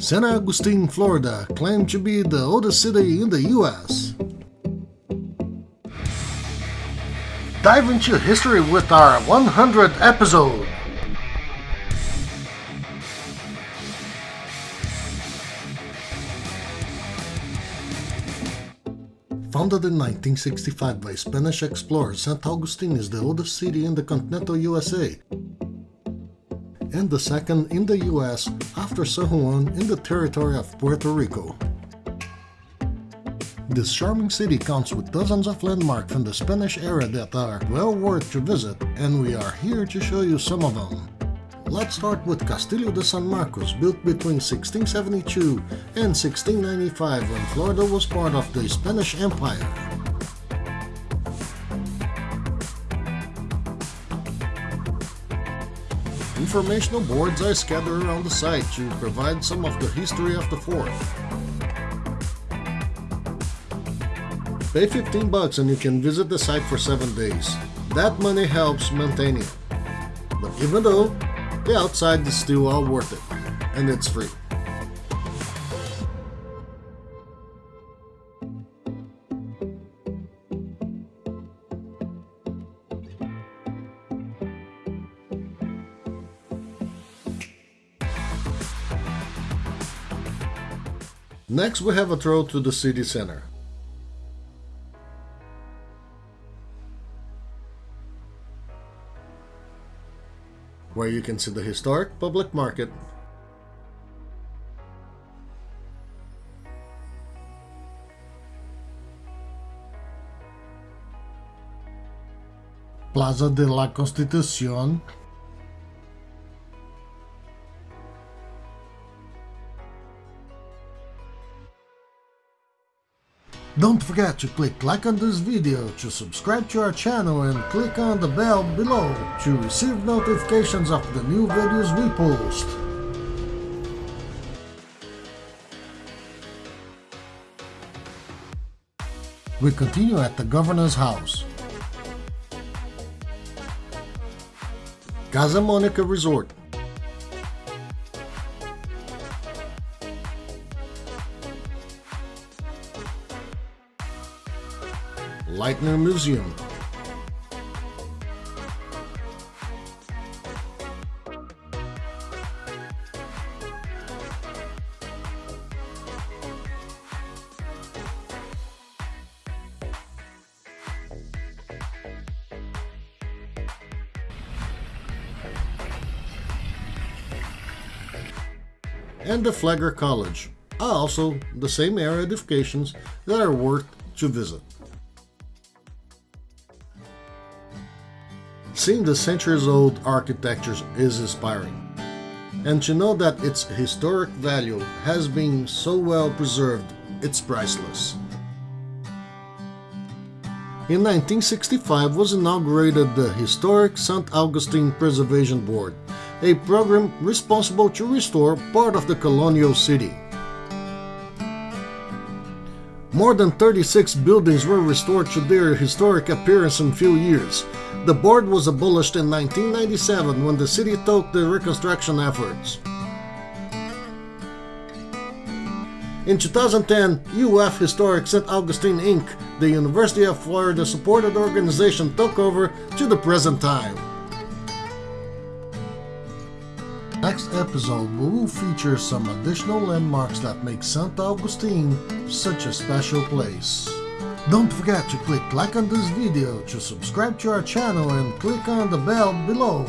San Agustin, Florida, claimed to be the oldest city in the U.S. Dive into history with our 100th episode. Founded in 1965 by Spanish explorer St. Augustine is the oldest city in the continental USA and the second in the US after San Juan in the territory of Puerto Rico. This charming city counts with dozens of landmarks from the Spanish era that are well worth to visit and we are here to show you some of them. Let's start with Castillo de San Marcos, built between 1672 and 1695 when Florida was part of the Spanish Empire. Informational boards I scattered around the site to provide some of the history of the fort. Pay 15 bucks and you can visit the site for 7 days. That money helps maintain it. But even though, the outside is still all worth it, and it's free. Next we have a throw to the city center. Where you can see the historic public market Plaza de la Constitución Don't forget to click like on this video, to subscribe to our channel and click on the bell below to receive notifications of the new videos we post. We continue at the Governor's House. Casa Monica Resort Lightner Museum. and the Flagler College, are also the same area edifications that are worth to visit. Seeing the centuries-old architecture is inspiring. And to know that its historic value has been so well preserved, it's priceless. In 1965 was inaugurated the historic St. Augustine Preservation Board, a program responsible to restore part of the colonial city. More than 36 buildings were restored to their historic appearance in few years, the board was abolished in 1997 when the city took the reconstruction efforts. In 2010, UF Historic St. Augustine Inc., the University of Florida supported organization took over to the present time. Next episode we will feature some additional landmarks that make St. Augustine such a special place. Don't forget to click like on this video, to subscribe to our channel and click on the bell below